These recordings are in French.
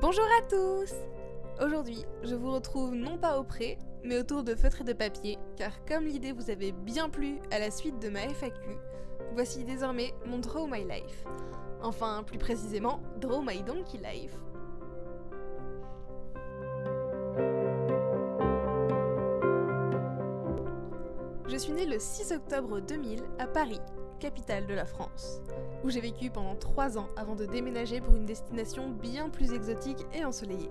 Bonjour à tous Aujourd'hui, je vous retrouve non pas au pré, mais autour de feutres et de papier, car comme l'idée vous avait bien plu à la suite de ma FAQ, voici désormais mon Draw My Life. Enfin, plus précisément, Draw My Donkey Life. Je suis née le 6 octobre 2000 à Paris, capitale de la France, où j'ai vécu pendant 3 ans avant de déménager pour une destination bien plus exotique et ensoleillée.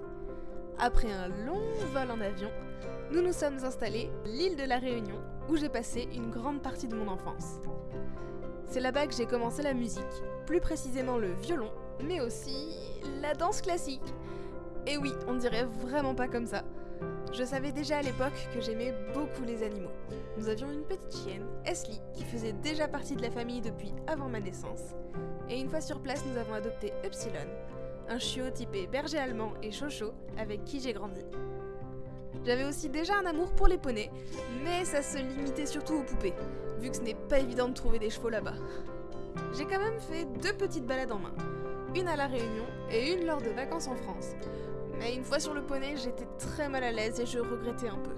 Après un long vol en avion, nous nous sommes installés l'île de la Réunion, où j'ai passé une grande partie de mon enfance. C'est là-bas que j'ai commencé la musique, plus précisément le violon, mais aussi la danse classique. Et oui, on dirait vraiment pas comme ça. Je savais déjà à l'époque que j'aimais beaucoup les animaux. Nous avions une petite chienne, Esli, qui faisait déjà partie de la famille depuis avant ma naissance. Et une fois sur place, nous avons adopté Upsilon, un chiot typé berger allemand et chocho avec qui j'ai grandi. J'avais aussi déjà un amour pour les poneys, mais ça se limitait surtout aux poupées, vu que ce n'est pas évident de trouver des chevaux là-bas. J'ai quand même fait deux petites balades en main, une à La Réunion et une lors de vacances en France, mais une fois sur le poney, j'étais très mal à l'aise et je regrettais un peu.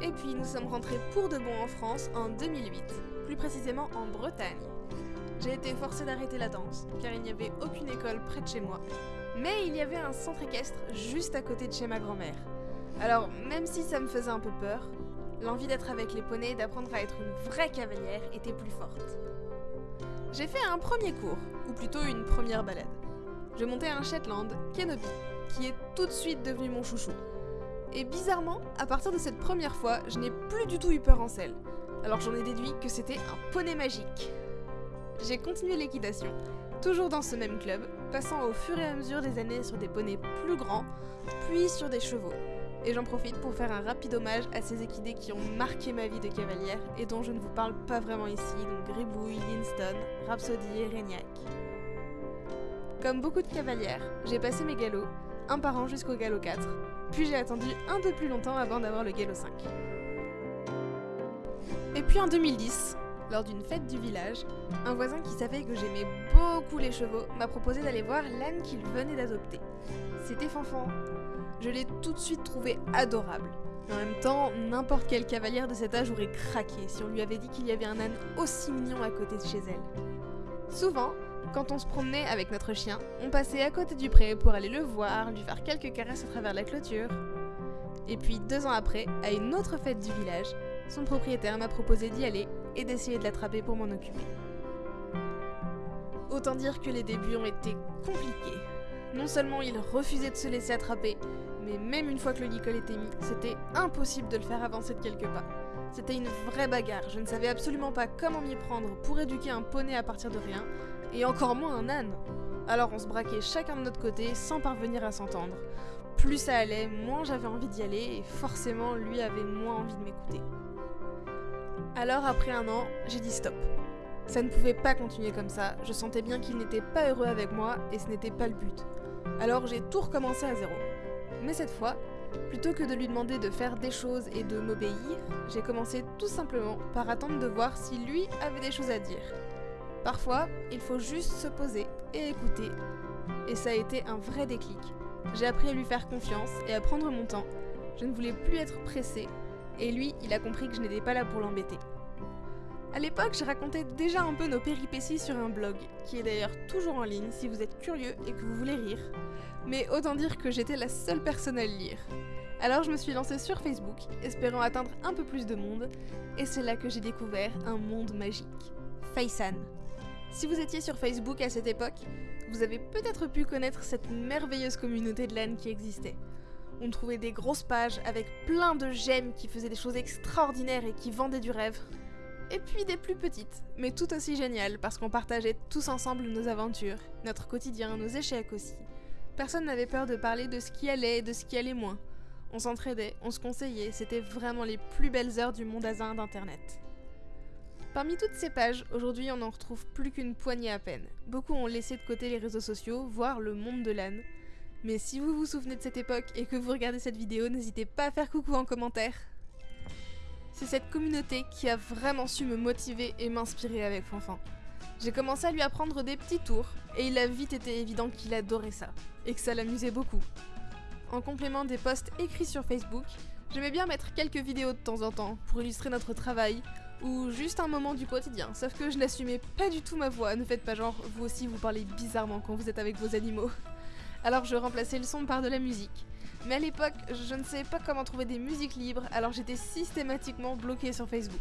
Et puis nous sommes rentrés pour de bon en France en 2008, plus précisément en Bretagne. J'ai été forcée d'arrêter la danse, car il n'y avait aucune école près de chez moi. Mais il y avait un centre équestre juste à côté de chez ma grand-mère. Alors, même si ça me faisait un peu peur, l'envie d'être avec les poneys et d'apprendre à être une vraie cavalière était plus forte. J'ai fait un premier cours, ou plutôt une première balade. Je montais un Shetland, Kenobi, qui est tout de suite devenu mon chouchou. Et bizarrement, à partir de cette première fois, je n'ai plus du tout eu peur en selle. Alors j'en ai déduit que c'était un poney magique. J'ai continué l'équitation, toujours dans ce même club, passant au fur et à mesure des années sur des poneys plus grands, puis sur des chevaux. Et j'en profite pour faire un rapide hommage à ces équidés qui ont marqué ma vie de cavalière et dont je ne vous parle pas vraiment ici, donc Gribouille, Linston, Rhapsody et Régnac. Comme beaucoup de cavalières, j'ai passé mes galops, un par an jusqu'au galop 4, puis j'ai attendu un peu plus longtemps avant d'avoir le galop 5. Et puis en 2010, lors d'une fête du village, un voisin qui savait que j'aimais beaucoup les chevaux m'a proposé d'aller voir l'âne qu'il venait d'adopter. C'était Fanfan. Je l'ai tout de suite trouvé adorable. En même temps, n'importe quelle cavalière de cet âge aurait craqué si on lui avait dit qu'il y avait un âne aussi mignon à côté de chez elle. Souvent, quand on se promenait avec notre chien, on passait à côté du pré pour aller le voir, lui faire quelques caresses à travers la clôture. Et puis deux ans après, à une autre fête du village, son propriétaire m'a proposé d'y aller et d'essayer de l'attraper pour m'en occuper. Autant dire que les débuts ont été compliqués. Non seulement il refusait de se laisser attraper, mais même une fois que le licol était mis, c'était impossible de le faire avancer de quelques pas. C'était une vraie bagarre, je ne savais absolument pas comment m'y prendre pour éduquer un poney à partir de rien, et encore moins un âne. Alors on se braquait chacun de notre côté sans parvenir à s'entendre. Plus ça allait, moins j'avais envie d'y aller et forcément lui avait moins envie de m'écouter. Alors après un an, j'ai dit stop. Ça ne pouvait pas continuer comme ça, je sentais bien qu'il n'était pas heureux avec moi et ce n'était pas le but. Alors j'ai tout recommencé à zéro. Mais cette fois, plutôt que de lui demander de faire des choses et de m'obéir, j'ai commencé tout simplement par attendre de voir si lui avait des choses à dire. Parfois, il faut juste se poser et écouter. Et ça a été un vrai déclic. J'ai appris à lui faire confiance et à prendre mon temps. Je ne voulais plus être pressée. Et lui, il a compris que je n'étais pas là pour l'embêter. À l'époque, je racontais déjà un peu nos péripéties sur un blog, qui est d'ailleurs toujours en ligne si vous êtes curieux et que vous voulez rire. Mais autant dire que j'étais la seule personne à le lire. Alors je me suis lancée sur Facebook, espérant atteindre un peu plus de monde, et c'est là que j'ai découvert un monde magique. Faisan. Si vous étiez sur Facebook à cette époque, vous avez peut-être pu connaître cette merveilleuse communauté de LAN qui existait. On trouvait des grosses pages avec plein de gemmes qui faisaient des choses extraordinaires et qui vendaient du rêve. Et puis des plus petites, mais tout aussi géniales parce qu'on partageait tous ensemble nos aventures, notre quotidien, nos échecs aussi. Personne n'avait peur de parler de ce qui allait et de ce qui allait moins. On s'entraidait, on se conseillait, c'était vraiment les plus belles heures du monde azin d'internet. Parmi toutes ces pages, aujourd'hui on n'en retrouve plus qu'une poignée à peine. Beaucoup ont laissé de côté les réseaux sociaux, voire le monde de l'âne. Mais si vous vous souvenez de cette époque et que vous regardez cette vidéo, n'hésitez pas à faire coucou en commentaire. C'est cette communauté qui a vraiment su me motiver et m'inspirer avec Fanfan. J'ai commencé à lui apprendre des petits tours, et il a vite été évident qu'il adorait ça, et que ça l'amusait beaucoup. En complément des posts écrits sur Facebook, j'aimais bien mettre quelques vidéos de temps en temps pour illustrer notre travail, ou juste un moment du quotidien, sauf que je n'assumais pas du tout ma voix, ne faites pas genre, vous aussi vous parlez bizarrement quand vous êtes avec vos animaux. Alors je remplaçais le son par de la musique. Mais à l'époque, je ne savais pas comment trouver des musiques libres, alors j'étais systématiquement bloquée sur Facebook.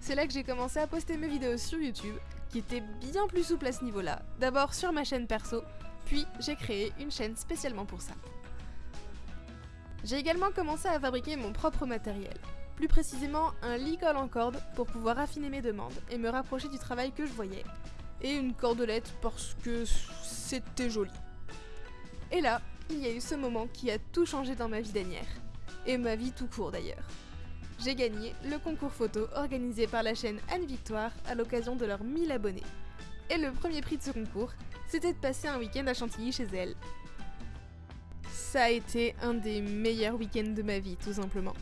C'est là que j'ai commencé à poster mes vidéos sur YouTube, qui étaient bien plus souples à ce niveau-là. D'abord sur ma chaîne perso, puis j'ai créé une chaîne spécialement pour ça. J'ai également commencé à fabriquer mon propre matériel. Plus précisément, un licol en corde pour pouvoir affiner mes demandes et me rapprocher du travail que je voyais. Et une cordelette parce que c'était joli. Et là, il y a eu ce moment qui a tout changé dans ma vie d'anière. Et ma vie tout court d'ailleurs. J'ai gagné le concours photo organisé par la chaîne Anne Victoire à l'occasion de leurs 1000 abonnés. Et le premier prix de ce concours, c'était de passer un week-end à Chantilly chez elle. Ça a été un des meilleurs week-ends de ma vie, tout simplement.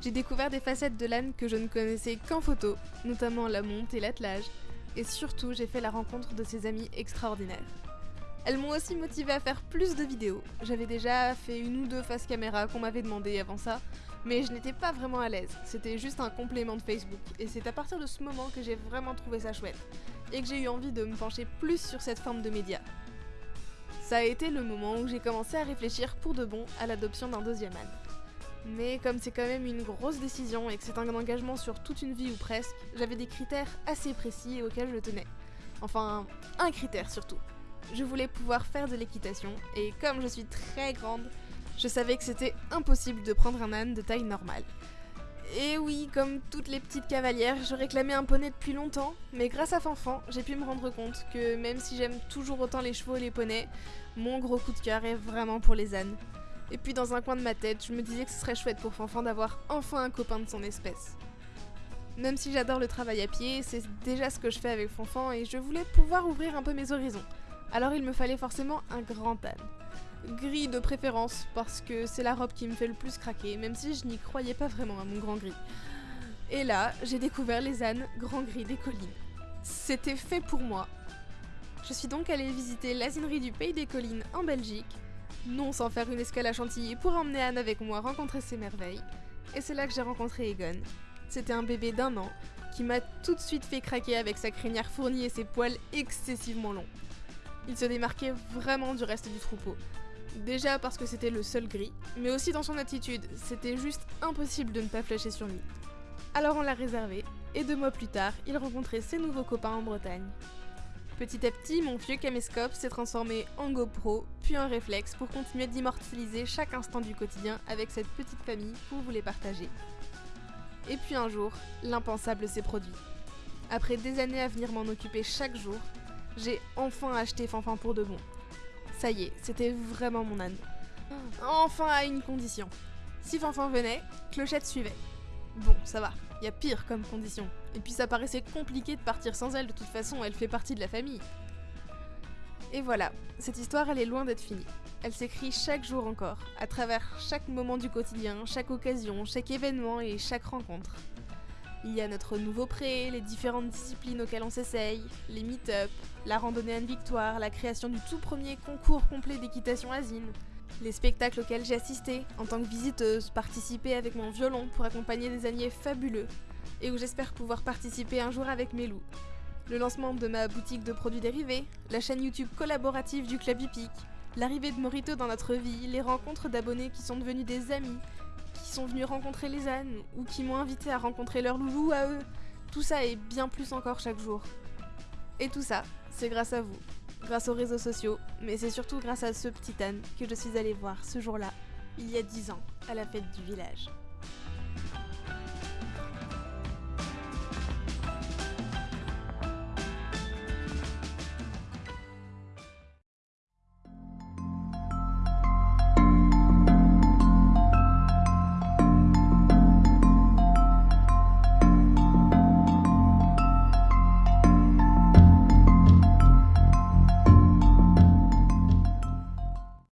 J'ai découvert des facettes de l'âne que je ne connaissais qu'en photo, notamment la monte et l'attelage, et surtout j'ai fait la rencontre de ses amis extraordinaires. Elles m'ont aussi motivé à faire plus de vidéos. J'avais déjà fait une ou deux faces caméra qu'on m'avait demandé avant ça, mais je n'étais pas vraiment à l'aise. C'était juste un complément de Facebook, et c'est à partir de ce moment que j'ai vraiment trouvé ça chouette, et que j'ai eu envie de me pencher plus sur cette forme de média. Ça a été le moment où j'ai commencé à réfléchir pour de bon à l'adoption d'un deuxième âne. Mais comme c'est quand même une grosse décision et que c'est un engagement sur toute une vie ou presque, j'avais des critères assez précis auxquels je tenais. Enfin, un critère surtout. Je voulais pouvoir faire de l'équitation, et comme je suis très grande, je savais que c'était impossible de prendre un âne de taille normale. Et oui, comme toutes les petites cavalières, je réclamais un poney depuis longtemps, mais grâce à Fanfan, j'ai pu me rendre compte que même si j'aime toujours autant les chevaux et les poneys, mon gros coup de cœur est vraiment pour les ânes. Et puis dans un coin de ma tête, je me disais que ce serait chouette pour Fanfan d'avoir enfin un copain de son espèce. Même si j'adore le travail à pied, c'est déjà ce que je fais avec Fanfan et je voulais pouvoir ouvrir un peu mes horizons. Alors il me fallait forcément un grand âne. Gris de préférence, parce que c'est la robe qui me fait le plus craquer, même si je n'y croyais pas vraiment à mon grand gris. Et là, j'ai découvert les ânes grand gris des collines. C'était fait pour moi. Je suis donc allée visiter l'asinerie du Pays des Collines en Belgique, non sans faire une escale à Chantilly pour emmener Anne avec moi rencontrer ses merveilles. Et c'est là que j'ai rencontré Egon. C'était un bébé d'un an qui m'a tout de suite fait craquer avec sa crinière fournie et ses poils excessivement longs. Il se démarquait vraiment du reste du troupeau. Déjà parce que c'était le seul gris, mais aussi dans son attitude, c'était juste impossible de ne pas flasher sur lui. Alors on l'a réservé, et deux mois plus tard, il rencontrait ses nouveaux copains en Bretagne. Petit à petit, mon vieux caméscope s'est transformé en GoPro, puis en réflexe pour continuer d'immortaliser chaque instant du quotidien avec cette petite famille pour vous les partager. Et puis un jour, l'impensable s'est produit. Après des années à venir m'en occuper chaque jour, j'ai enfin acheté Fanfan pour de bon. Ça y est, c'était vraiment mon âne. Enfin à une condition. Si Fanfan venait, Clochette suivait. Bon, ça va, y a pire comme condition. Et puis ça paraissait compliqué de partir sans elle, de toute façon, elle fait partie de la famille. Et voilà, cette histoire, elle est loin d'être finie. Elle s'écrit chaque jour encore, à travers chaque moment du quotidien, chaque occasion, chaque événement et chaque rencontre. Il y a notre nouveau pré, les différentes disciplines auxquelles on s'essaye, les meet-up, la randonnée Anne Victoire, la création du tout premier concours complet d'équitation asine, les spectacles auxquels j'ai assisté en tant que visiteuse, participer avec mon violon pour accompagner des alliés fabuleux, et où j'espère pouvoir participer un jour avec mes loups. Le lancement de ma boutique de produits dérivés, la chaîne YouTube collaborative du Club Hippique, l'arrivée de Morito dans notre vie, les rencontres d'abonnés qui sont devenus des amis, sont venus rencontrer les ânes, ou qui m'ont invité à rencontrer leurs loulous à eux. Tout ça et bien plus encore chaque jour. Et tout ça, c'est grâce à vous, grâce aux réseaux sociaux, mais c'est surtout grâce à ce petit âne que je suis allée voir ce jour-là, il y a 10 ans, à la fête du village.